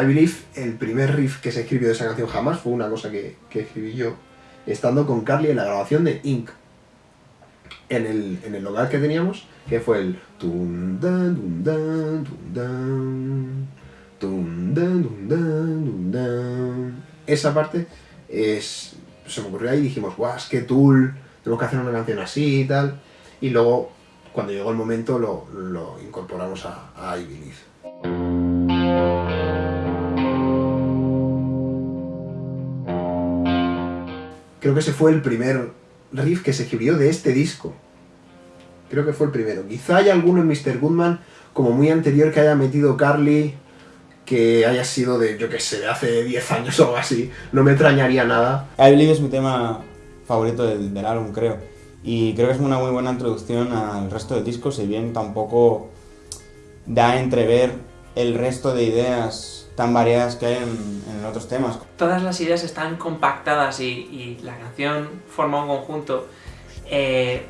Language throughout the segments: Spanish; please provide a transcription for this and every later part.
I Believe, el primer riff que se escribió de esa canción jamás fue una cosa que, escribí yo, estando con Carly en la grabación de Inc. En el, en el local que teníamos, que fue el. Esa parte es, se me ocurrió ahí y dijimos, guau, es que Tool, tenemos que hacer una canción así y tal. Y luego, cuando llegó el momento, lo, lo incorporamos a, a I Believe. Creo que ese fue el primer riff que se escribió de este disco. Creo que fue el primero. Quizá haya alguno en Mr. Goodman, como muy anterior, que haya metido Carly, que haya sido de, yo que sé, de hace 10 años o algo así. No me extrañaría nada. I Believe es mi tema favorito del, del álbum, creo. Y creo que es una muy buena introducción al resto del disco, si bien tampoco da a entrever el resto de ideas tan variadas que hay en, en otros temas. Todas las ideas están compactadas y, y la canción forma un conjunto eh,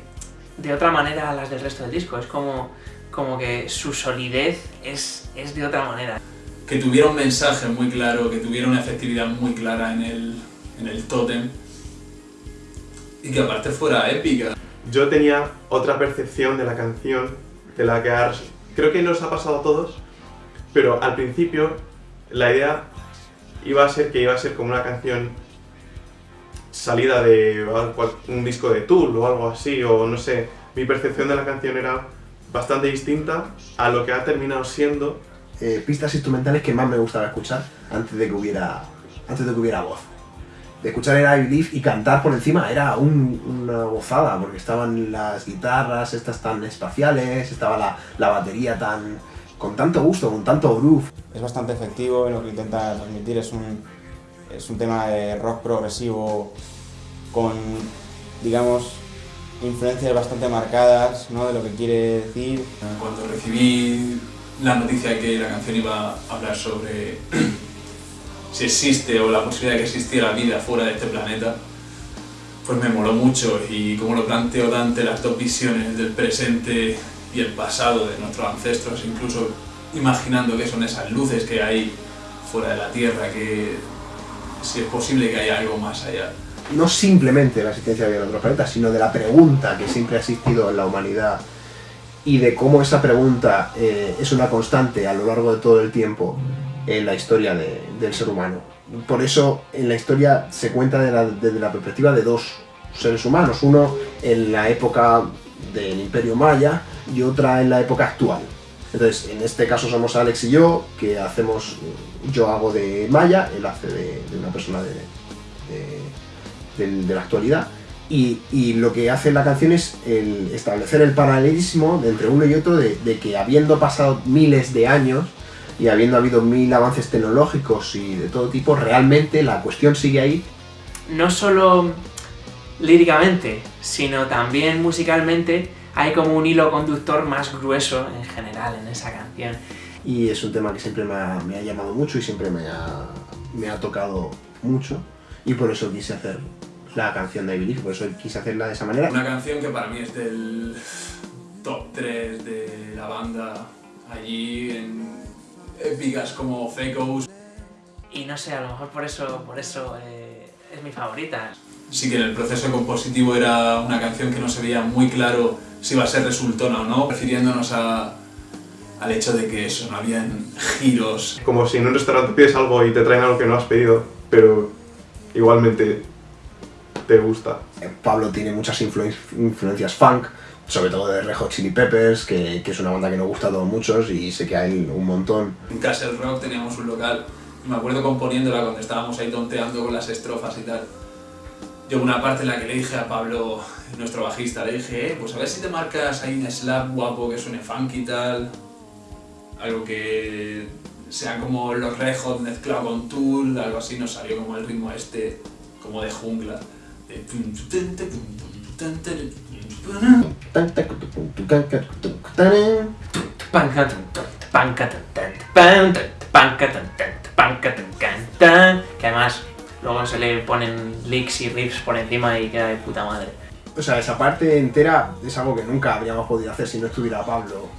de otra manera a las del resto del disco. Es como, como que su solidez es, es de otra manera. que tuviera un mensaje muy claro, que tuviera una efectividad muy clara en el, en el tótem y que aparte fuera épica. Yo tenía otra percepción de la canción, de la que ahora- creo que nos ha pasado a todos, pero al principio la idea iba a ser que iba a ser como una canción salida de un disco de Tool o algo así, o no sé, mi percepción de la canción era bastante distinta a lo que ha terminado siendo eh, pistas instrumentales que más me gustaba escuchar antes de que hubiera, antes de que hubiera voz. De escuchar era I Believe y cantar por encima era un- una gozada, porque estaban las guitarras estas tan espaciales, estaba la, la batería tan con tanto gusto, con tanto groove. Es bastante efectivo en lo que intenta transmitir, es un, es un tema de rock progresivo con, digamos, influencias bastante marcadas ¿no? de lo que quiere decir. Cuando recibí la noticia de que la canción iba a hablar sobre si existe o la posibilidad de que existiera vida fuera de este planeta, pues me moló mucho y como lo planteo Dante, las dos visiones del presente y el pasado de nuestros ancestros, incluso imaginando que son esas luces que hay fuera de la Tierra, que si es posible que haya algo más allá. No simplemente la existencia de vida en otros planetas, sino de la pregunta que siempre ha existido en la humanidad y de cómo esa pregunta eh, es una constante a lo largo de todo el tiempo en la historia de- del ser humano. Por eso en la historia se cuenta de la- desde la perspectiva de dos seres humanos, uno en la época del Imperio Maya y otra en la época actual. Entonces, en este caso somos Alex y yo, que hacemos, yo hago de Maya, él hace de, de una persona de, de- de la actualidad. Y, y lo que hace la canción es el establecer el paralelismo entre uno y otro, de, de que habiendo pasado miles de años y habiendo habido mil avances tecnológicos y de todo tipo, realmente la cuestión sigue ahí. No solo líricamente, sino también musicalmente hay como un hilo conductor más grueso en general en esa canción. Y es un tema que siempre me ha, me ha llamado mucho y siempre me ha, me ha tocado mucho. Y por eso quise hacer la canción de I Believe, por eso quise hacerla de esa manera. Una canción que para mí es del top 3 de la banda, allí en épicas como Fecos. Y no sé, a lo mejor por eso, por eso eh, es mi favorita. Sí que en el proceso compositivo era una canción que no se veía muy claro si iba a ser resultona o no, refiriéndonos a- al hecho de que eso, no habían giros. como si en un restaurante pides algo y te traen algo que no has pedido, pero igualmente te gusta. Eh, Pablo tiene muchas influen- influencias funk, sobre todo de Red Hot Chili Peppers, que, que es una banda que nos gusta a todos muchos y sé que hay un montón. En Castle Rock teníamos un local y me acuerdo componiéndola cuando estábamos ahí tonteando con las estrofas y tal. Yo una parte en la que le dije a Pablo, nuestro bajista, le dije, eh, pues a ver si te marcas ahí un slap guapo que suene funky y tal. Algo que sea como los Red Hot mezclado con Tool, algo así, nos salió como el ritmo este, como de jungla. De Que además luego se le ponen licks y riffs por encima y queda de puta madre. O sea, esa parte entera es algo que nunca habríamos podido hacer si no estuviera Pablo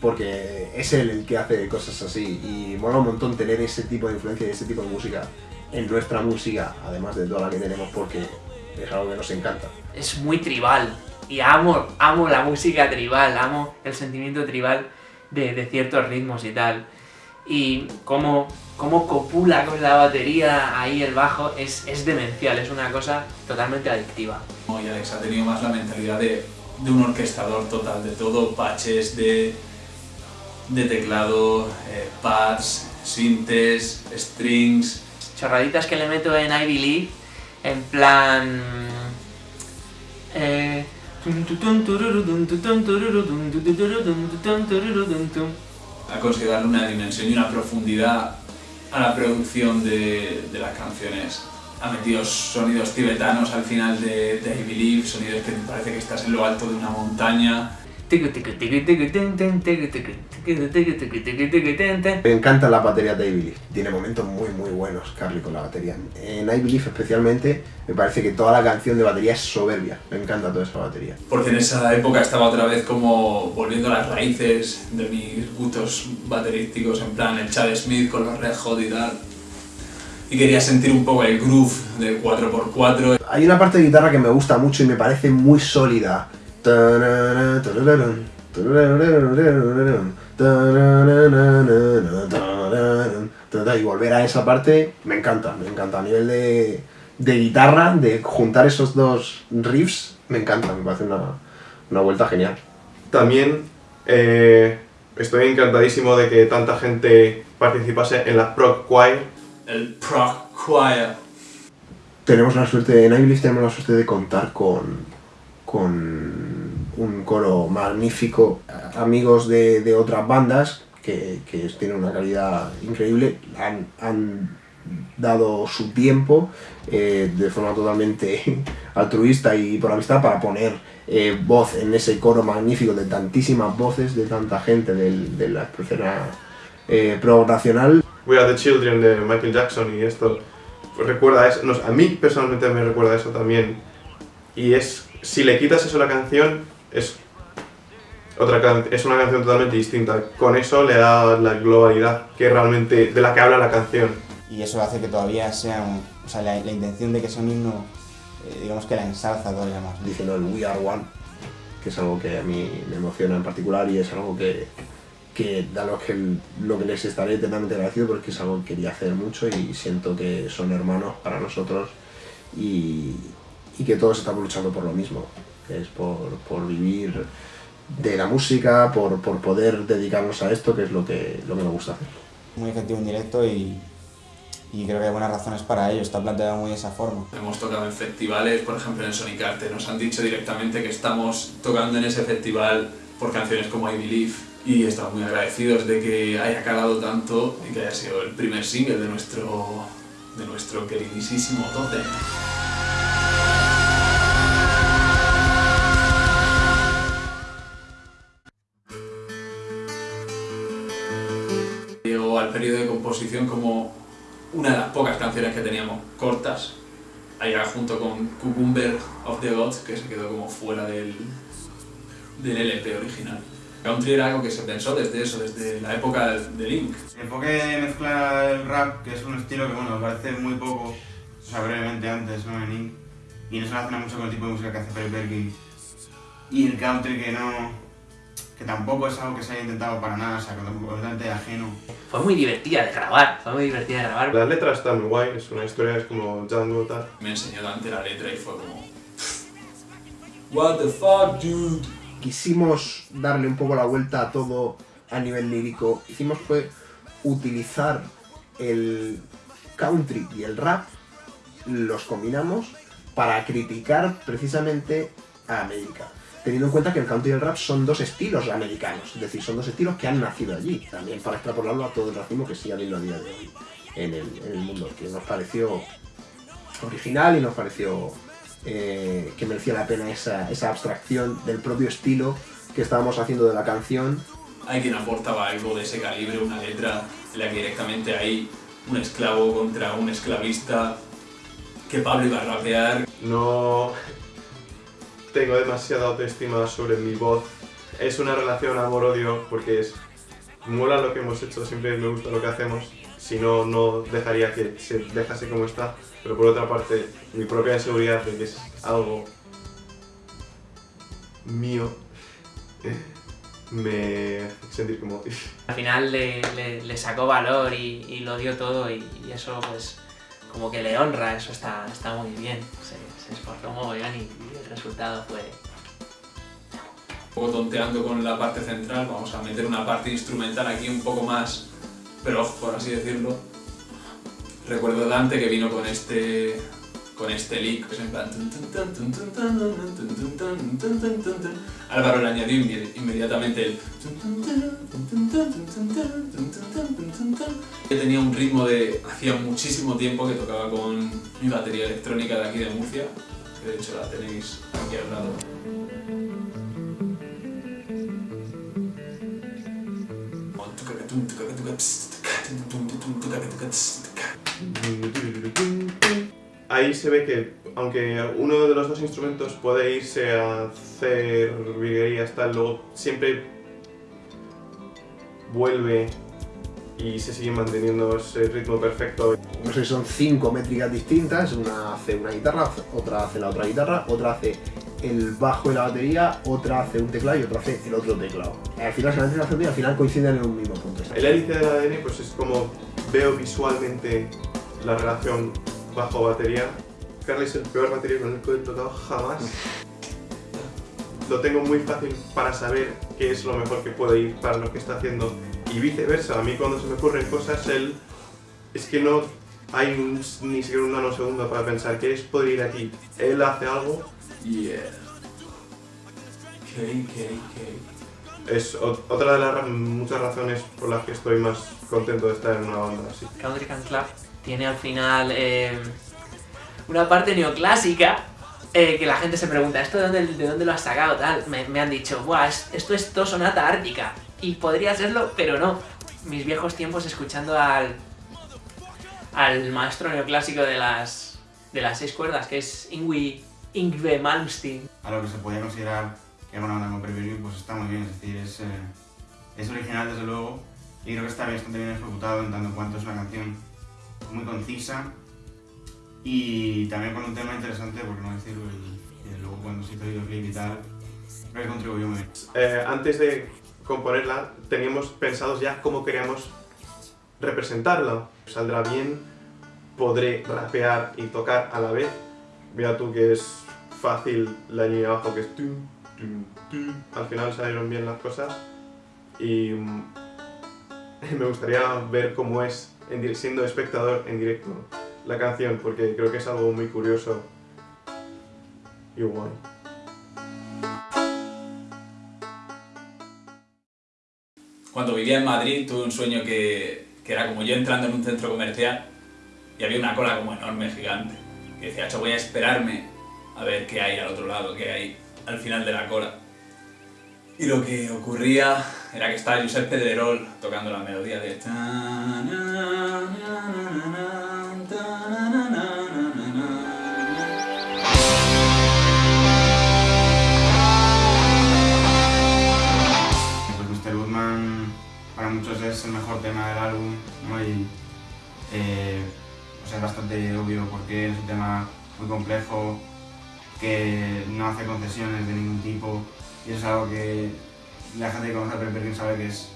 porque es él el que hace cosas así y mola un montón tener ese tipo de influencia y ese tipo de música en nuestra música, además de toda la que tenemos, porque es algo que nos encanta. Es muy tribal y amo, amo la música tribal, amo el sentimiento tribal de, de ciertos ritmos y tal. Y cómo, cómo copula con la batería ahí el bajo es, es demencial, es una cosa totalmente adictiva. Y Alex ha tenido más la mentalidad de, de un orquestador total de todo, patches de, de teclado, eh, pads, sintes, strings. chorraditas que le meto en I Believe, en plan... eh, Ha conseguido darle una dimensión y una profundidad a la producción de, de las canciones. Ha metido sonidos tibetanos al final de, de I Believe, sonidos que te parece que estás en lo alto de una montaña. Me encanta la batería de I Believe. Tiene momentos muy muy buenos, Carly, con la batería. En I Believe especialmente, me parece que toda la canción de batería es soberbia. Me encanta toda esa batería. Porque en esa época estaba otra vez como volviendo a las raíces de mis gustos baterísticos, en plan el Chad Smith con los Red Hot y tal. Y quería sentir un poco el groove del 4x4. Hay una parte de guitarra que me gusta mucho y me parece muy sólida. Y volver a esa parte me encanta, me encanta. A nivel de, de guitarra, de juntar esos dos riffs, me encanta, me parece una, una vuelta genial. También eh, estoy encantadísimo de que tanta gente participase en la Proc Choir. El Proc Choir. Tenemos la suerte, en Iblis tenemos la suerte de contar con, con un coro magnífico, amigos de, de otras bandas que, que tienen una calidad increíble, han, han dado su tiempo eh, de forma totalmente altruista y por amistad para poner eh, voz en ese coro magnífico de tantísimas voces de tanta gente de la escena eh, pro nacional. We Are the Children de Michael Jackson y esto recuerda eso, a mí personalmente me recuerda eso también y es, si le quitas eso a la canción es otra can- es una canción totalmente distinta, con eso le da la globalidad que realmente, de la que habla la canción. Y eso hace que todavía sea un, o sea, la, la intención de que sea un himno, eh, digamos que la ensalza todavía más. diciendo el We Are One, que es algo que a mí me emociona en particular y es algo que, que da lo que, lo que les estaré eternamente agradecido porque es algo que quería hacer mucho y siento que son hermanos para nosotros y, y que todos estamos luchando por lo mismo, que es por, por vivir de la música, por, por poder dedicarnos a esto, que es lo que, lo que me gusta hacer. Muy efectivo en directo y, y creo que hay buenas razones para ello, está planteado muy de esa forma. Hemos tocado en festivales, por ejemplo en Sonic Arte. Nos han dicho directamente que estamos tocando en ese festival por canciones como I Believe. Y estamos muy agradecidos de que haya calado tanto y que haya sido el primer single de nuestro, de nuestro queridísimo Totem. Como una de las pocas canciones que teníamos cortas, allá junto con Cucumber of the Gods, que se quedó como fuera del, del LP original. Country era algo que se pensó desde eso, desde la época de Link. El enfoque de mezclar el rap, que es un estilo que bueno, parece muy poco, o sea, brevemente antes, ¿no? En Ink, y no se relaciona mucho con el tipo de música que hace Perry Perkins. Y el country que no, que tampoco es algo que se haya intentado para nada, o sea, completamente ajeno. Fue muy divertida de grabar, fue muy divertida de grabar. La letra está muy guay, es una historia, es como Django tal. Me enseñó Dante la letra y fue como... What the fuck, dude? quisimos darle un poco la vuelta a todo a nivel lírico, hicimos fue utilizar el country y el rap, los combinamos para criticar precisamente a América. Teniendo en cuenta que el country y el rap son dos estilos americanos, es decir, son dos estilos que han nacido allí, también para extrapolarlo a todo el racismo que sigue habiendo a día de hoy en el, en el mundo, que nos pareció original y nos pareció eh, que merecía la pena esa, esa abstracción del propio estilo que estábamos haciendo de la canción. Hay quien aportaba algo de ese calibre, una letra en la que directamente hay un esclavo contra un esclavista, que Pablo iba a rapear. No tengo demasiada autoestima sobre mi voz. Es una relación amor-odio porque es mola lo que hemos hecho, siempre me gusta lo que hacemos, si no, no dejaría que se dejase como está, pero por otra parte, mi propia inseguridad de que es algo mío me hace sentir como... Al final le, le- le sacó valor y, y lo dio todo y, y eso pues como que le honra, eso está, está muy bien. Se, se esforzó mogollón y, y el resultado fue... Un poco tonteando con la parte central, vamos a meter una parte instrumental aquí un poco más pro, por así decirlo. Recuerdo Dante que vino con este con este link que es en plan... Álvaro le añadió inmediatamente el... que tenía un ritmo de... hacía muchísimo tiempo que tocaba con mi batería electrónica de aquí de Murcia, que de hecho la tenéis aquí al lado. Ahí se ve que, aunque uno de los dos instrumentos puede irse a hacer virguerías, tal, luego siempre vuelve y se sigue manteniendo ese ritmo perfecto. No sé, son cinco métricas distintas, una hace una guitarra, otra hace la otra guitarra, otra hace el bajo y la batería, otra hace un teclado y otra hace el otro teclado. Al final se haciendo y al final coinciden en un mismo punto. El hélice del ADN pues es como veo visualmente la relación bajo-batería. Carly es el peor batería con el que he tocado jamás. Lo tengo muy fácil para saber qué es lo mejor que puede ir para lo que está haciendo y viceversa. A mí cuando se me ocurren cosas, él es que no hay un- ni siquiera un nanosegundo para pensar qué es podría ir aquí. Él hace algo, Yeah. Es otra de las muchas razones por las que estoy más contento de estar en una banda así. Country Can Club tiene al final eh, una parte neoclásica eh, que la gente se pregunta, ¿esto de dónde, de dónde lo has sacado? Tal, me, han dicho, Buah, es- esto es to sonata ártica. Y podría serlo, pero no. Mis viejos tiempos escuchando al, al maestro neoclásico de las, de las seis cuerdas, que es Ingwie, Ingve Malmsteen. a lo que se podía considerar que era una banda como Preview, pues está muy bien, es decir, es, eh, es original desde luego y creo que está bastante bien ejecutado en tanto en cuanto es una canción muy concisa y también con un tema interesante, por no decirlo, y, luego cuando se hizo el videoclip y tal, que contribuyó muy bien. Eh, antes de componerla, teníamos pensados ya cómo queríamos representarla. Saldrá bien, podré rapear y tocar a la vez. Mira tú que es fácil la línea abajo que es... Al final salieron bien las cosas y mm, me gustaría ver cómo es en siendo espectador en directo la canción porque creo que es algo muy curioso y guay. Cuando vivía en Madrid tuve un sueño que, que era como yo entrando en un centro comercial y había una cola como enorme, gigante. Y decía, "Acho, voy a esperarme a ver qué hay al otro lado, qué hay al final de la cola. Y lo que ocurría era que estaba Josep Pedrerol tocando la melodía de... Pues para muchos es el mejor tema del álbum. Y eh, es bastante obvio porque es un tema muy complejo, que no hace concesiones de ningún tipo y es algo que la gente que conoce a Pepe Perkins sabe que es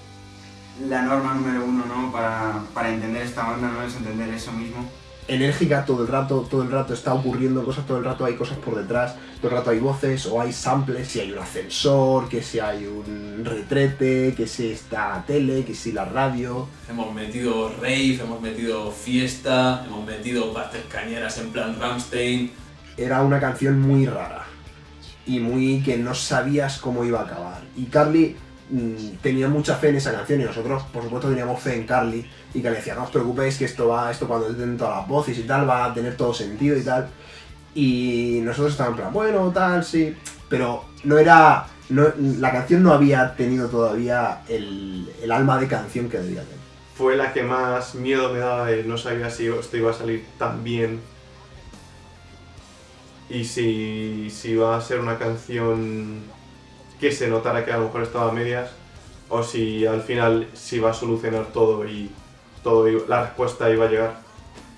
la norma número uno, ¿no? Para, para entender esta banda, ¿no? Es entender eso mismo. enérgica todo el rato, todo el rato está ocurriendo cosas, todo el rato hay cosas por detrás, todo el rato hay voces o hay samples, si hay un ascensor, que si hay un retrete, que si está tele, que si la radio. Hemos metido rave, hemos metido fiesta, hemos metido partes cañeras en plan Rammstein. Era una canción muy rara y muy que no sabías cómo iba a acabar. Y Carly mm, tenía mucha fe en esa canción y nosotros, por supuesto, teníamos fe en Carly y que le decía, no os preocupéis que esto va, esto cuando den todas las voces y tal, va a tener todo sentido y tal. Y nosotros estábamos en plan, bueno, tal, sí, pero no era, no- la canción no había tenido todavía el, el alma de canción que debía tener. fue la que más miedo me daba de no sabía si esto iba a salir tan bien y si, si iba a ser una canción que se notara que a lo mejor estaba a medias o si al final se iba a solucionar todo y todo la respuesta iba a llegar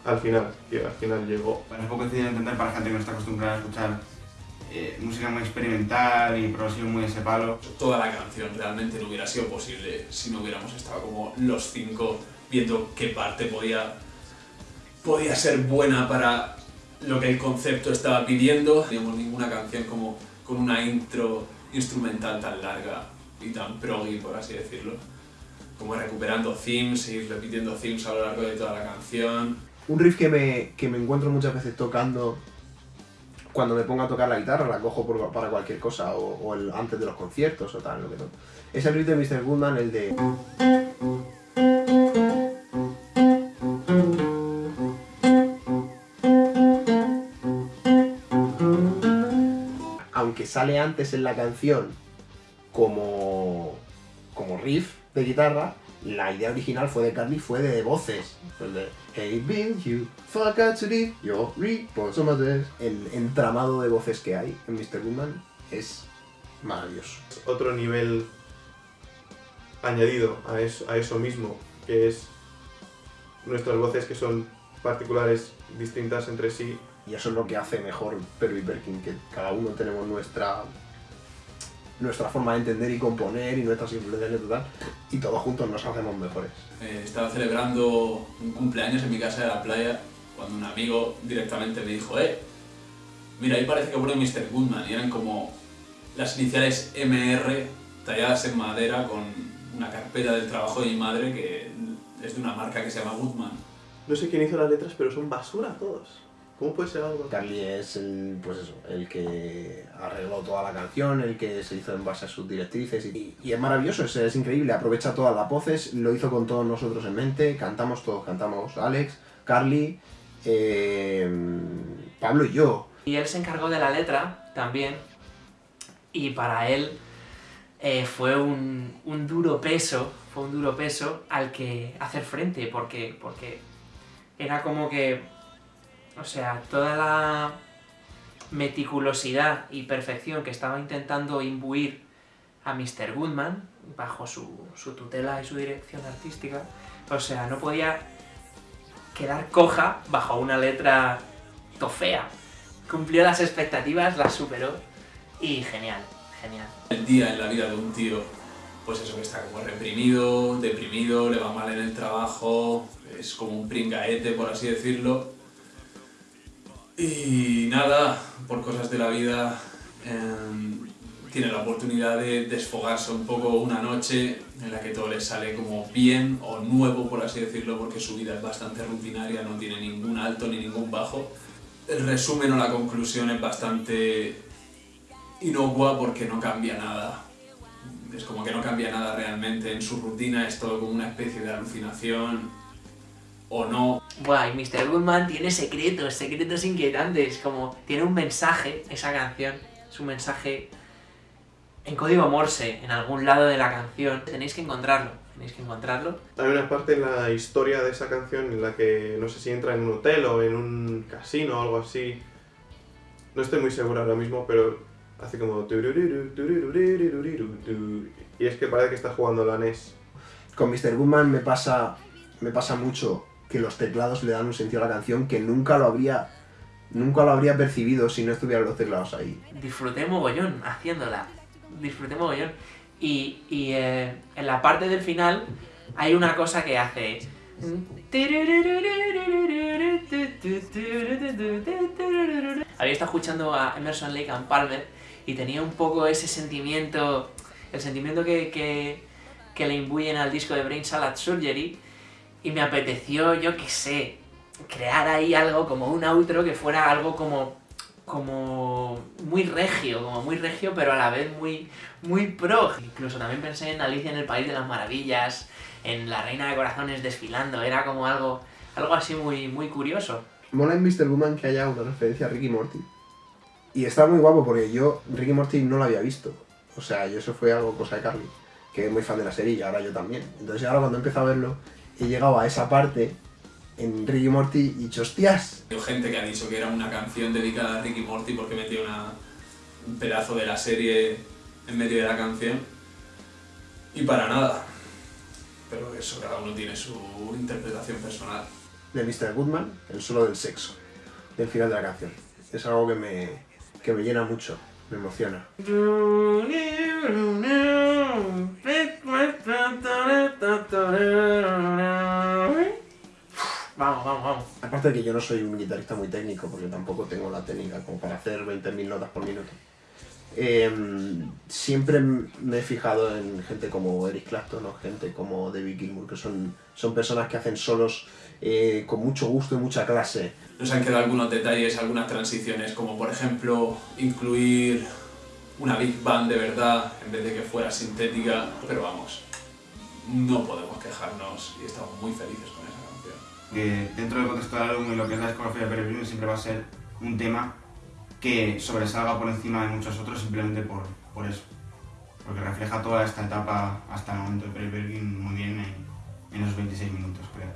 al final, y al final llegó. Bueno, es poco difícil de entender para gente que no está acostumbrada a escuchar eh, música muy experimental y progresión muy de ese palo. Toda la canción realmente no hubiera sido posible si no hubiéramos estado como los cinco viendo qué parte podía, podía ser buena para lo que el concepto estaba pidiendo. No teníamos ninguna canción como con una intro instrumental tan larga y tan proggy, por así decirlo. Como recuperando themes y repitiendo themes a lo largo de toda la canción. Un riff que me, que me encuentro muchas veces tocando cuando me pongo a tocar la guitarra, la cojo por- para cualquier cosa, o, o el, antes de los conciertos o tal, lo que. Es el riff de Mr. Goodman, el de... sale antes en la canción como, como riff de guitarra, la idea original fue de Carly, fue de voces. El others". El entramado de voces que hay en Mr. Goodman es maravilloso. Otro nivel añadido a eso, a eso mismo, que es nuestras voces que son particulares, distintas entre sí. Y eso es lo que hace mejor Perry Perkin, que cada uno tenemos nuestra nuestra forma de entender y componer y nuestras influencias y tal, y todos juntos nos hacemos mejores. Eh, estaba celebrando un cumpleaños en mi casa de la playa cuando un amigo directamente me dijo, eh, mira, ahí parece que pone Mr. Goodman y eran como las iniciales MR talladas en madera con una carpeta del trabajo de mi madre que es de una marca que se llama Goodman. No sé quién hizo las letras, pero son basura todos. ¿Cómo puede ser algo? Carly es el, pues eso, el que arregló toda la canción, el que se hizo en base a sus directrices y, y es maravilloso, es, es increíble, aprovecha todas las voces, lo hizo con todos nosotros en mente, cantamos todos, cantamos Alex, Carly, eh, Pablo y yo. Y él se encargó de la letra también, y para él eh, fue un, un duro peso, fue un duro peso al que hacer frente, porque, porque era como que, o sea, toda la meticulosidad y perfección que estaba intentando imbuir a Mr. Goodman, bajo su, su tutela y su dirección artística, o sea, no podía quedar coja bajo una letra tofea. Cumplió las expectativas, las superó y genial, genial. El día en la vida de un tío, pues eso que está como reprimido, deprimido, le va mal en el trabajo, es como un pringaete, por así decirlo. Y nada, por cosas de la vida, em, tiene la oportunidad de desfogarse un poco una noche en la que todo le sale como bien o nuevo, por así decirlo, porque su vida es bastante rutinaria, no tiene ningún alto ni ningún bajo. El resumen o la conclusión es bastante inocua porque no cambia nada. Es como que no cambia nada realmente en su rutina, es todo como una especie de alucinación o no. Buah, y Mr. Goodman tiene secretos, secretos inquietantes, como tiene un mensaje, esa canción, es un mensaje en código Morse, en algún lado de la canción. Tenéis que encontrarlo, tenéis que encontrarlo. Hay una parte en la historia de esa canción en la que no sé si entra en un hotel o en un casino o algo así. No estoy muy seguro ahora mismo, pero hace como... Y es que parece que está jugando la NES. Con Mr. Goodman me pasa, me pasa mucho que los teclados le dan un sentido a la canción que nunca lo habría, nunca lo habría percibido si no estuvieran los teclados ahí. Disfruté mogollón haciéndola, disfruté mogollón. Y, y eh, en la parte del final hay una cosa que hace... Había estado escuchando a Emerson Lake and Palmer y tenía un poco ese sentimiento, el sentimiento que, que, que le imbuyen al disco de Brain Salad Surgery y me apeteció, yo qué sé, crear ahí algo como un outro que fuera algo como como muy regio, como muy regio, pero a la vez muy, muy pro. Incluso también pensé en Alicia en el País de las Maravillas, en La Reina de Corazones desfilando, era como algo, algo así muy, muy curioso. Mola en Mr. Goodman que haya una referencia a Ricky Morty. Y está muy guapo porque yo Ricky Morty no lo había visto. O sea, yo eso fue algo cosa de Carly, que es muy fan de la serie y ahora yo también. Entonces ahora cuando empiezo a verlo, he llegado a esa parte en Ricky Morty y dicho, hostias, Hay gente que ha dicho que era una canción dedicada a Ricky Morty porque metía una, un pedazo de la serie en medio de la canción. Y para nada. Pero eso, cada uno tiene su interpretación personal. De Mr. Goodman, el solo del sexo, del final de la canción. Es algo que me, que me llena mucho, me emociona. Vamos, vamos, vamos. Aparte de que yo no soy un guitarrista muy técnico, porque tampoco tengo la técnica como para hacer 20.000 notas por minuto. eh, siempre me he fijado en gente como Eric Clapton o gente como David Gilmour, que son, son personas que hacen solos eh, con mucho gusto y mucha clase. Nos han quedado algunos detalles, algunas transiciones, como por ejemplo incluir una Big Band de verdad en vez de que fuera sintética, pero vamos, no podemos quejarnos y estamos muy felices con esa canción. dentro del contexto del álbum y lo que es la discografía de Peregrine siempre va a ser un tema que sobresalga por encima de muchos otros simplemente por, por eso. Porque refleja toda esta etapa hasta el momento de Peregrine muy bien en, en los 26 minutos, creo.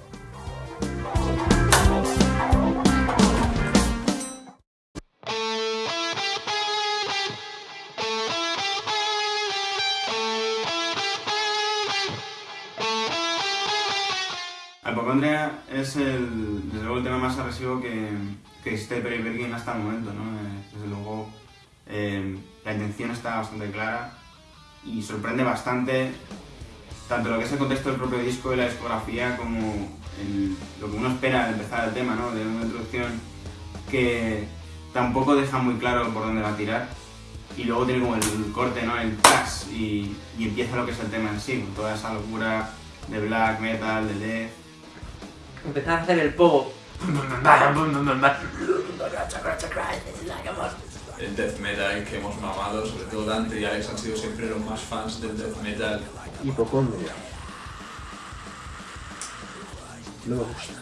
Es el, desde luego el tema más agresivo que, que existe Perry Bergin hasta el momento, ¿no? Eh, desde luego eh, la intención está bastante clara y sorprende bastante tanto lo que es el contexto del propio disco y la discografía como el- lo que uno espera al empezar el tema, ¿no? De una introducción que tampoco deja muy claro por dónde va a tirar y luego tiene como el corte, ¿no? El trash y, y empieza lo que es el tema en sí, con toda esa locura de black metal, de death. Empezar a hacer el pogo. El death metal que hemos mamado, sobre todo Dante y Alex han sido siempre los más fans del death metal. Hipocondria. No me gusta.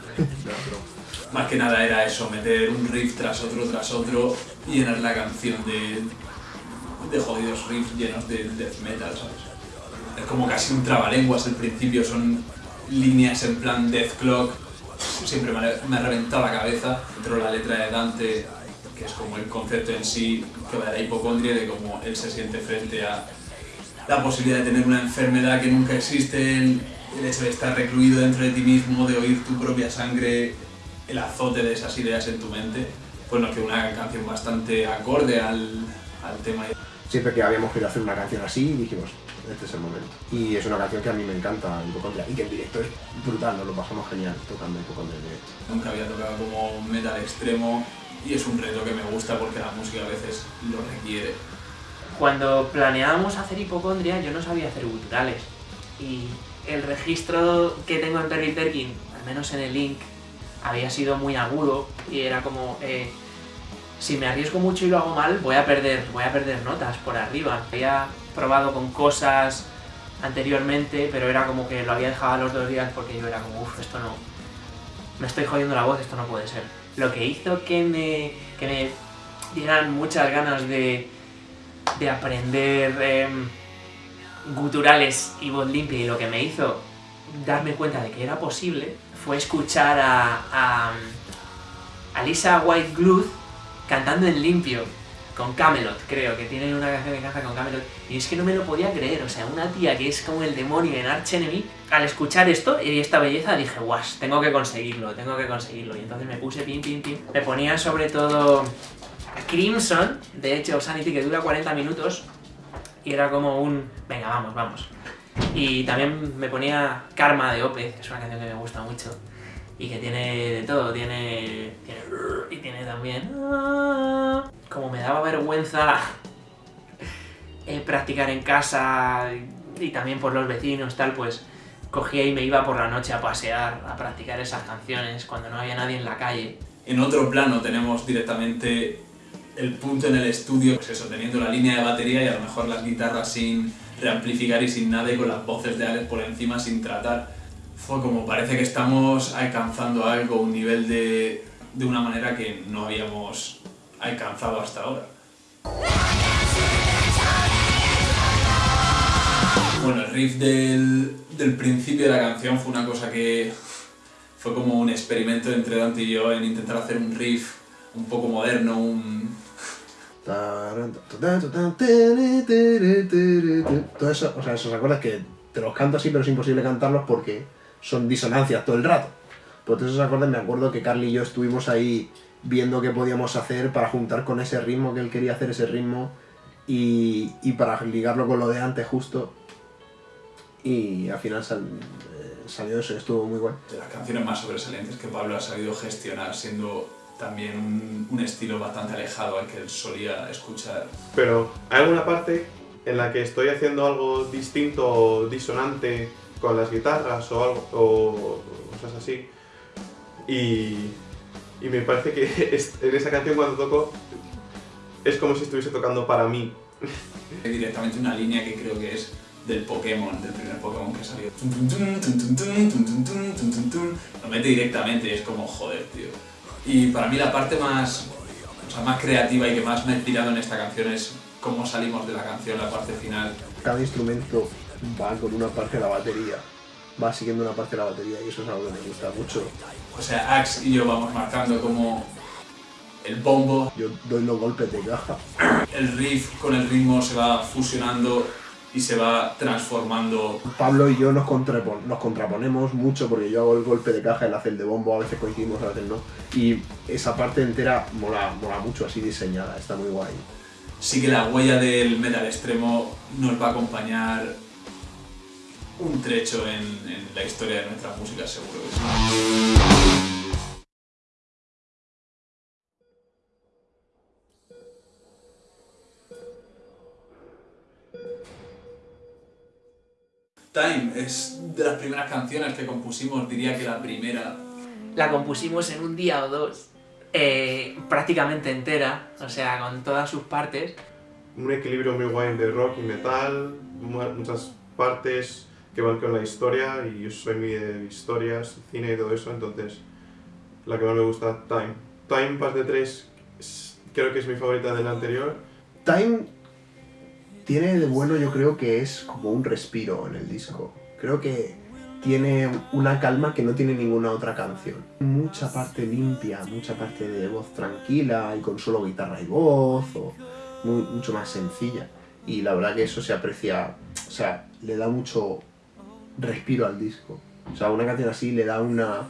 Más que nada era eso, meter un riff tras otro, tras otro y llenar la canción de, de jodidos riffs llenos de death metal, ¿sabes? Es como casi un trabalenguas al principio, son líneas en plan death clock, siempre me ha, reventado la cabeza. Dentro de la letra de Dante, que es como el concepto en sí, que va de la hipocondria, de cómo él se siente frente a la posibilidad de tener una enfermedad que nunca existe, el, hecho de estar recluido dentro de ti mismo, de oír tu propia sangre, el azote de esas ideas en tu mente, pues nos quedó una canción bastante acorde al, al tema. Siempre que habíamos querido hacer una canción así, dijimos, este es el momento. Y es una canción que a mí me encanta, Hipocondria, y que en directo es brutal, nos lo pasamos genial tocando Hipocondria en directo. Nunca había tocado como metal extremo y es un reto que me gusta porque la música a veces lo requiere. Cuando planeábamos hacer hipocondria, yo no sabía hacer guturales. Y el registro que tengo en Perry Perkin, al menos en el link, había sido muy agudo y era como, eh, si me arriesgo mucho y lo hago mal, voy a perder, voy a perder notas por arriba. Había probado con cosas anteriormente, pero era como que lo había dejado a los dos días porque yo era como, uff, esto no, me estoy jodiendo la voz, esto no puede ser. Lo que hizo que me, que me dieran muchas ganas de, de aprender em, guturales y voz limpia y lo que me hizo darme cuenta de que era posible fue escuchar a, a, a Lisa White Gluth cantando en limpio con Camelot, creo, que tiene una canción que canta con Camelot. Y es que no me lo podía creer, o sea, una tía que es como el demonio en Arch Enemy, al escuchar esto y esta belleza dije, guas, tengo que conseguirlo, tengo que conseguirlo y entonces me puse pim pim pim, me ponía sobre todo Crimson, de hecho Sanity que dura 40 minutos y era como un, venga, vamos, vamos. Y también me ponía Karma de Opeth, que es una canción que me gusta mucho y que tiene de todo, tiene, tiene y tiene también como me daba vergüenza eh, practicar en casa y también por los vecinos tal, pues cogía y me iba por la noche a pasear, a practicar esas canciones cuando no había nadie en la calle. En otro plano tenemos directamente el punto en el estudio, pues eso, teniendo la línea de batería y a lo mejor las guitarras sin reamplificar y sin nada y con las voces de Alex por encima sin tratar. Fue como parece que estamos alcanzando algo, un nivel de, de una manera que no habíamos alcanzado hasta ahora. Bueno, el riff del, del principio de la canción fue una cosa que fue como un experimento entre Dante y yo en intentar hacer un riff un poco moderno, un, Todo eso, o sea, esos acordes que te los canto así, pero es imposible cantarlos porque son disonancias todo el rato. Por todos esos acordes me acuerdo que Carly y yo estuvimos ahí viendo qué podíamos hacer para juntar con ese ritmo que él quería hacer ese ritmo y, y para ligarlo con lo de antes justo. Y al final sal- eh, salió eso y estuvo muy bueno. De las canciones más sobresalientes que Pablo ha sabido gestionar, siendo también un, un estilo bastante alejado al que él solía escuchar. Pero hay alguna parte en la que estoy haciendo algo distinto o disonante con las guitarras o algo o cosas así. Y, y me parece que en esa canción cuando toco es como si estuviese tocando para mí. Hay directamente una línea que creo que es del Pokémon, del primer Pokémon que salió. Lo mete directamente y es como, joder, tío. Y para mí la parte más, más creativa y que más me he tirado en esta canción es cómo salimos de la canción, la parte final. Cada instrumento va con una parte de la batería va siguiendo una parte de la batería y eso es algo que me gusta mucho. O sea, Axe y yo vamos marcando como el bombo, Yo doy los golpes de caja. el riff con el ritmo se va fusionando y se va transformando. Pablo y yo nos, contrapon- nos contraponemos mucho porque yo hago el golpe de caja, él hace el de bombo, a veces coincidimos, a veces no. Y esa parte entera mola, mola mucho así diseñada, está muy guay. Sí que la huella del metal extremo nos va a acompañar un trecho en, en la historia de nuestra música, seguro que sí. Time es de las primeras canciones que compusimos, diría que la primera. La compusimos en un día o dos, eh, prácticamente entera, o sea, con todas sus partes. Un equilibrio muy guay de rock y metal, mu- muchas partes que van con la historia y yo soy muy de historias, cine y todo eso, entonces la que más me gusta, Time. Time parte 3 es- creo que es mi favorita de la anterior. Time tiene de bueno, yo creo que es como un respiro en el disco. Creo que tiene una calma que no tiene ninguna otra canción. Mucha parte limpia, mucha parte de voz tranquila y con solo guitarra y voz, o mu- mucho más sencilla. Y la verdad que eso se aprecia, o sea, le da mucho respiro al disco. O sea, una canción así le da una,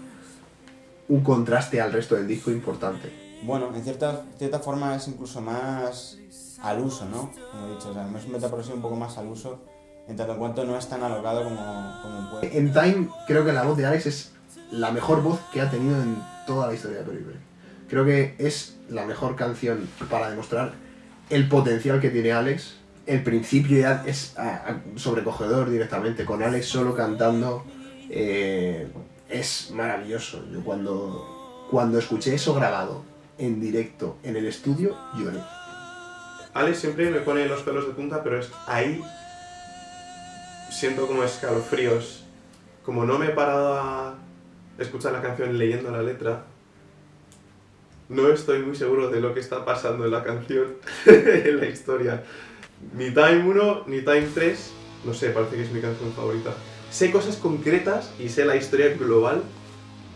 un contraste al resto del disco importante. Bueno, en cierta, cierta forma es incluso más al uso, ¿no? Como he dicho, o sea, es un metaprogresivo un poco más al uso, en tanto en cuanto no es tan alocado como, como puede. En Time creo que la voz de Alex es la mejor voz que ha tenido en toda la historia de Periphery. Creo que es la mejor canción para demostrar el potencial que tiene Alex. El principio ya es ah, sobrecogedor directamente, con Alex solo cantando. eh, es maravilloso. Yo cuando, cuando escuché eso grabado en directo en el estudio, lloré. Alex siempre me pone los pelos de punta, pero es ahí siento como escalofríos. Como no me he parado a escuchar la canción leyendo la letra, no estoy muy seguro de lo que está pasando en la canción, en la historia. Ni Time 1 ni Time 3, no sé, parece que es mi canción favorita. Sé cosas concretas y sé la historia global,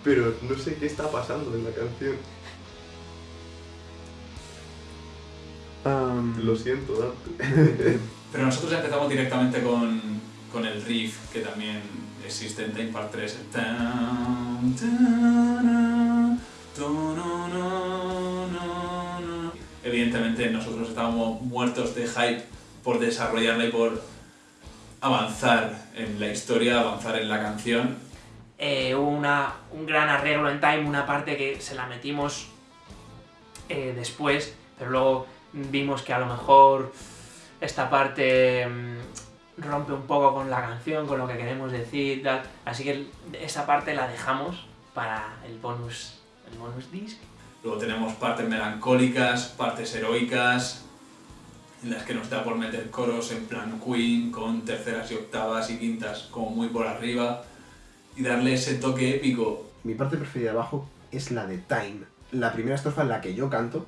pero no sé qué está pasando en la canción. Lo siento, Dante. Pero nosotros empezamos directamente con, con el riff que también existe en Time Part 3. el tan, tan, tananana. Evidentemente nosotros estábamos muertos de hype por desarrollarla y por avanzar en la historia, avanzar en la canción. Eh, hubo una, un gran arreglo en Time, una parte que se la metimos eh, después, pero luego vimos que a lo mejor esta parte mm, rompe un poco con la canción, con lo que queremos decir, tal. así que esa parte la dejamos para el bonus, el bonus disc. Luego tenemos partes melancólicas, partes heroicas, en las que nos da por meter coros en plan Queen, con terceras y octavas y quintas como muy por arriba, y darle ese toque épico. Mi parte preferida de abajo es la de Time. La primera estrofa en la que yo canto.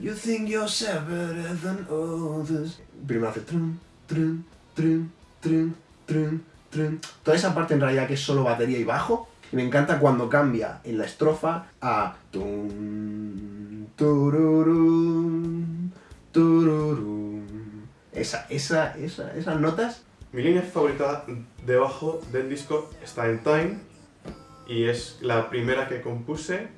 You think yourself better than others. Primero hace trum, trum, trum, trum, trum, trum. Toda esa parte en realidad que es solo batería y bajo, Y me encanta cuando cambia en la estrofa a... Esa, esa, esa, esas notas Mi línea favorita debajo del disco está en Time y es la primera que compuse.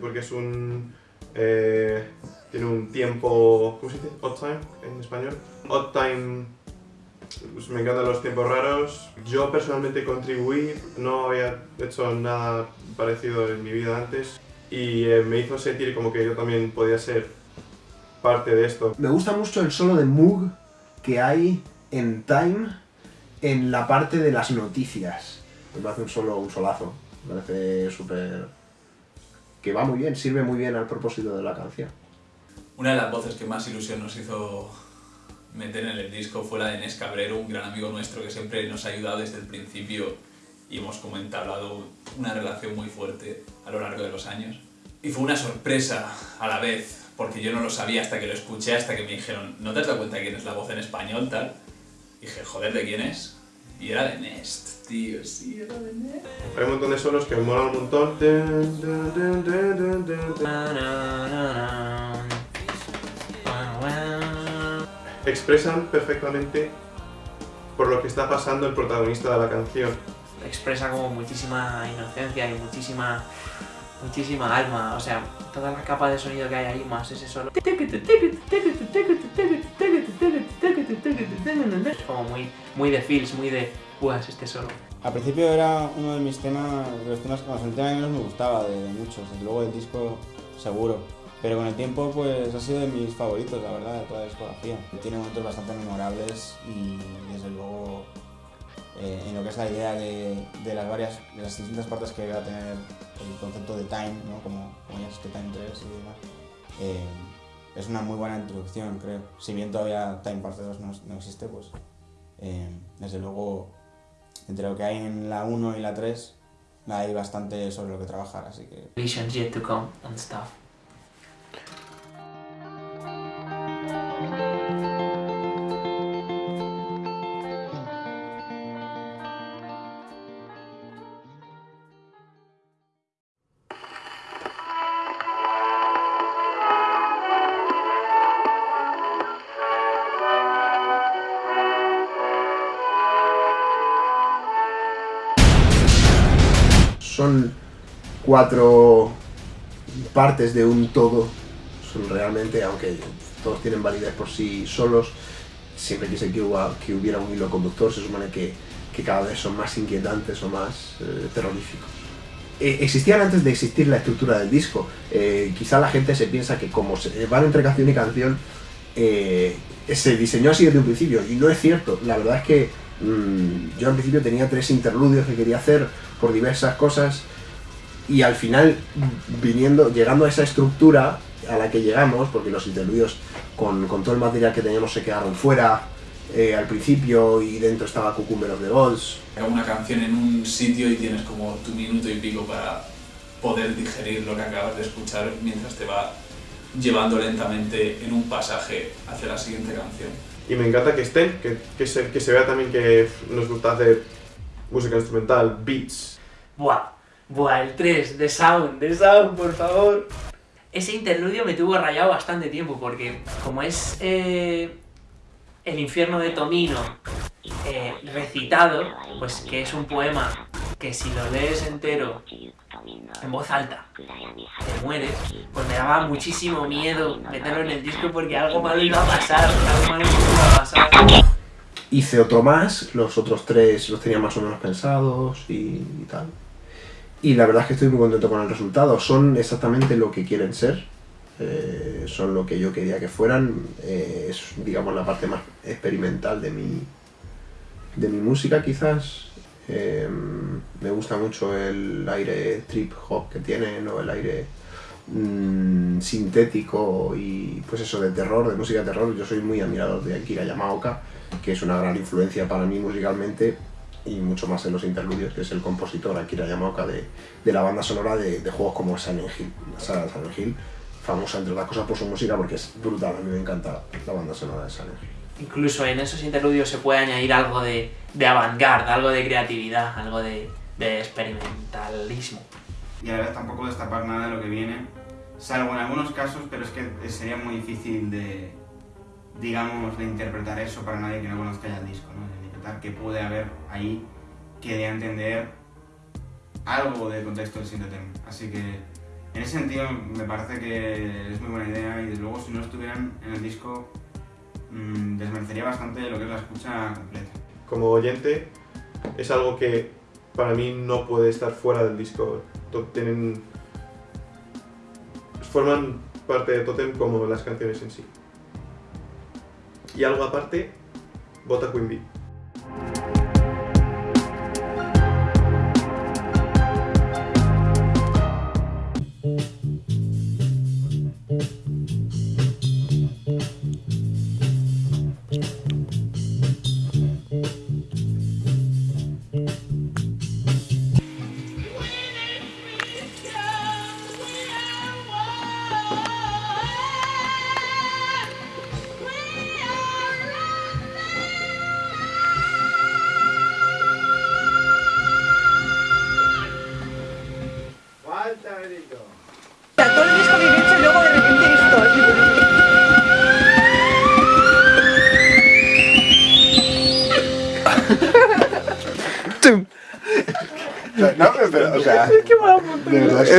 Porque es un. eh, tiene un tiempo. ¿Cómo se dice? Odd time en español. Odd time. pues me encantan los tiempos raros. Yo personalmente contribuí, no había hecho nada parecido en mi vida antes y eh, me hizo sentir como que yo también podía ser parte de esto. Me gusta mucho el solo de Moog que hay en Time en la parte de las noticias. Me parece un solo, un solazo. Me parece súper... que va muy bien, sirve muy bien al propósito de la canción. Una de las voces que más ilusión nos hizo meter en el disco fue la de Nes Cabrero, un gran amigo nuestro que siempre nos ha ayudado desde el principio y hemos como entablado una relación muy fuerte a lo largo de los años. Y fue una sorpresa a la vez, porque yo no lo sabía hasta que lo escuché, hasta que me dijeron, ¿no te has dado cuenta de quién es la voz en español tal? Y dije, joder, ¿de quién es? Y era de Nest, tío, sí, era de Nest. Hay un montón de solos que me molan un montón. Expresan perfectamente por lo que está pasando el protagonista de la canción. Expresa como muchísima inocencia y muchísima muchísima alma, o sea, toda la capa de sonido que hay ahí más ese solo. Es como muy, muy de feels, muy de, buah, es este solo. Al principio era uno de mis temas, de los temas, bueno, el tema que menos me gustaba de, de muchos, desde luego el disco seguro. Pero con el tiempo pues ha sido de mis favoritos, la verdad, de toda la discografía. Tiene momentos bastante memorables y desde luego eh, en lo que es la idea de, las varias, de las distintas partes que va a tener el concepto de Time, ¿no? como, como ya es que Time 3 y demás, eh, es una muy buena introducción, creo. Si bien todavía Time Parte 2 no, no existe, pues eh, desde luego entre lo que hay en la 1 y la 3 hay bastante sobre lo que trabajar, así que Visions yet to come and stuff. Son cuatro partes de un todo. Son realmente, aunque todos tienen validez por sí solos, siempre quise que, huba- que hubiera un hilo conductor, se supone que, que cada vez son más inquietantes o más eh, terroríficos. Eh, existían antes de existir la estructura del disco. Eh, quizá la gente se piensa que como van entre canción y canción, eh, se diseñó así desde un principio. Y no es cierto. La verdad es que mm, yo al principio tenía tres interludios que quería hacer por diversas cosas. Y al final, viniendo, llegando a esa estructura a la que llegamos, porque los interludios con, con todo el material que teníamos se quedaron fuera eh, al principio y dentro estaba Cucumber of the Gods, una canción en un sitio y tienes como tu minuto y pico para poder digerir lo que acabas de escuchar mientras te va llevando lentamente en un pasaje hacia la siguiente canción. Y me encanta que estén, que, que, se, que se vea también que nos gusta hacer música instrumental, beats. Buah, buah, el 3, de Sound, de Sound, por favor. Ese interludio me tuvo rayado bastante tiempo porque como es eh, el infierno de Tomino eh, recitado, pues que es un poema que si lo lees entero en voz alta te mueres, pues me daba muchísimo miedo meterlo en el disco porque algo malo iba algo malo iba a pasar. Hice otro más, los otros tres los tenía más o menos pensados y, tal. Y la verdad es que estoy muy contento con el resultado. Son exactamente lo que quieren ser. eh, son lo que yo quería que fueran. eh, es, digamos, la parte más experimental de mi, de mi música, quizás. Eh, me gusta mucho el aire trip hop que tienen, o el aire mm, sintético y pues eso de terror, de música de terror. Yo soy muy admirador de Akira Yamaoka, que es una gran influencia para mí musicalmente y mucho más en los interludios, que es el compositor Akira Yamaoka de, de la banda sonora de, de juegos como Silent Hill, la saga de Silent Hill, famosa entre otras cosas por su música porque es brutal, a mí me encanta la banda sonora de Silent Hill. incluso en esos interludios se puede añadir algo de, de avant-garde, algo de creatividad, algo de, de experimentalismo. Y a la vez tampoco destapar nada de lo que viene, salvo en algunos casos, pero es que sería muy difícil de, digamos, de interpretar eso para nadie que no conozca ya el disco, ¿no? De interpretar qué puede haber ahí que dé a entender algo del contexto del Sintotem. Así que en ese sentido me parece que es muy buena idea y desde luego si no estuvieran en el disco mmm, desmerecería bastante lo que es la escucha completa. Como oyente, es algo que para mí no puede estar fuera del disco. Tienen, forman parte de Totem como las canciones en sí. Y algo aparte, vota Queen Bee.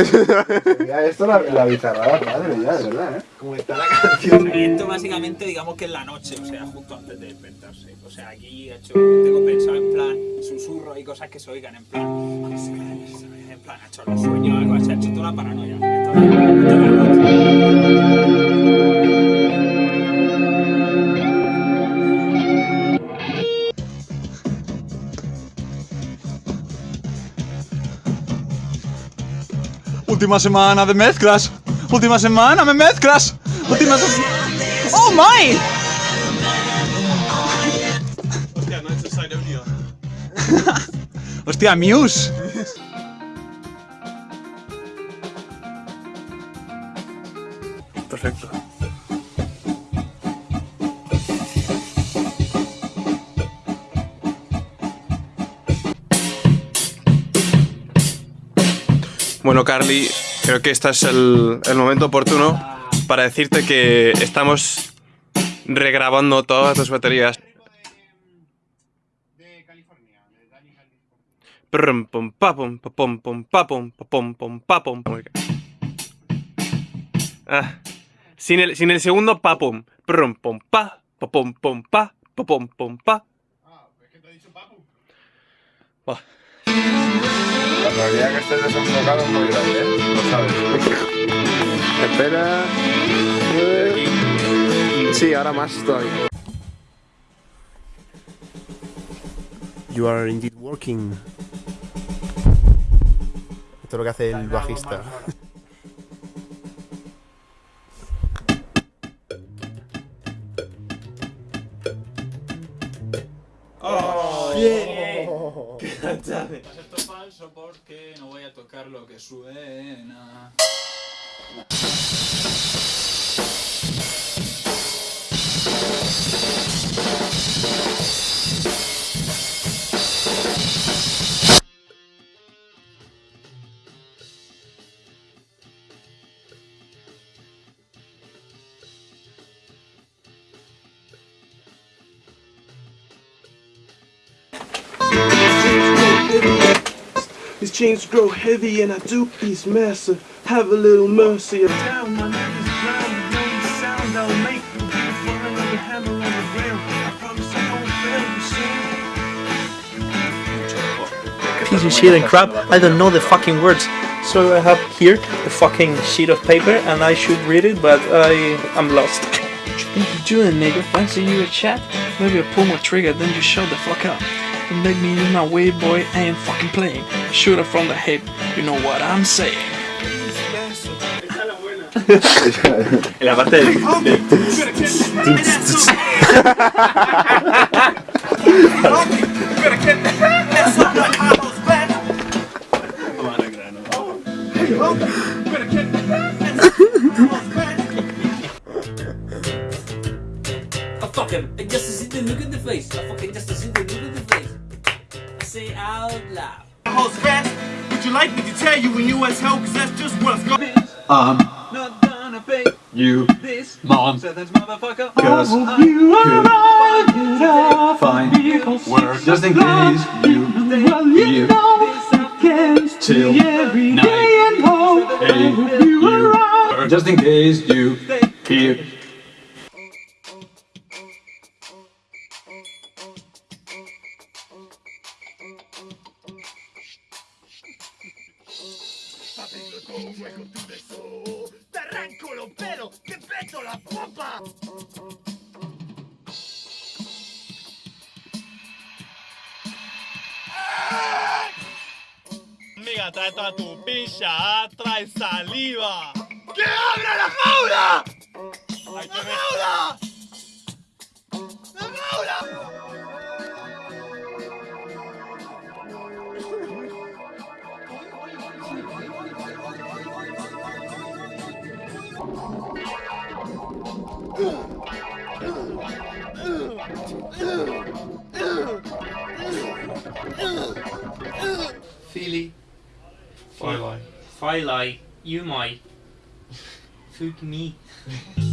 es- Ya, esto la, la bizarrada padre, ya, de verdad, ¿eh? Como está la canción. Esto básicamente digamos que es la noche, o sea, justo antes de despertarse. O sea, aquí he hecho, tengo pensado en plan susurros y cosas que se oigan en plan. En plan, ha hecho los sueños, algo así, ha hecho toda la paranoia. Esto Última semana de mezclas. Última semana me mezclas. Última semana. ¡Oh my! Hostia, no he hecho audio. Hostia, Muse. Perfecto. Bueno, Carly, creo que este es el, el momento oportuno para decirte que estamos regrabando todas tus baterías. Prum, pum, pa, pum, pa, pum, pum, pa, pum, pa, pum, pum, pa, pum, pum. Ah, sin, el, sin el segundo pa, pum. Prum, pum, pa, pa, pum, pum, pa, pa, pum, pum, pa. Buah. La probabilidad que estés desenfocado es muy grande, ¿eh? Lo sabes. Espera. Sí, ahora más todavía. You are indeed working. Esto es lo que hace el bajista. Esto es porque no voy a tocar lo que suena. Chains grow heavy and I do he's massive. Have a little mercy. Down, my name is Brown. The main sound I'll make will be the falling of the hammer on the rail. I promise I won't fail you soon. piece of shit and crap. I don't know the fucking words. So I have here the fucking sheet of paper and I should read it, but I am lost. What you think you're doing, nigga? Fancy you a chat? Maybe I pull my trigger, then you shut the fuck up. And let me use my wave, boy. I ain't fucking playing. Shoot her from the hip. You know what I'm saying. En la parte del... I fucking, I say out loud. Host fast, would you like me to tell you when you as hell? Cause that's just what's going Um. Not gonna pay you this mom. So that's motherfucker. Cause I will you could find work just in case you leave you till night. and Hey, you just in case you here. Hear. Te arranco los pelos, te peto la popa. Amiga, trae toda tu pilla, trae saliva. ¡Que abra la jaula! ¡La jaula! Firelight. Firelight. You might. Fuck me.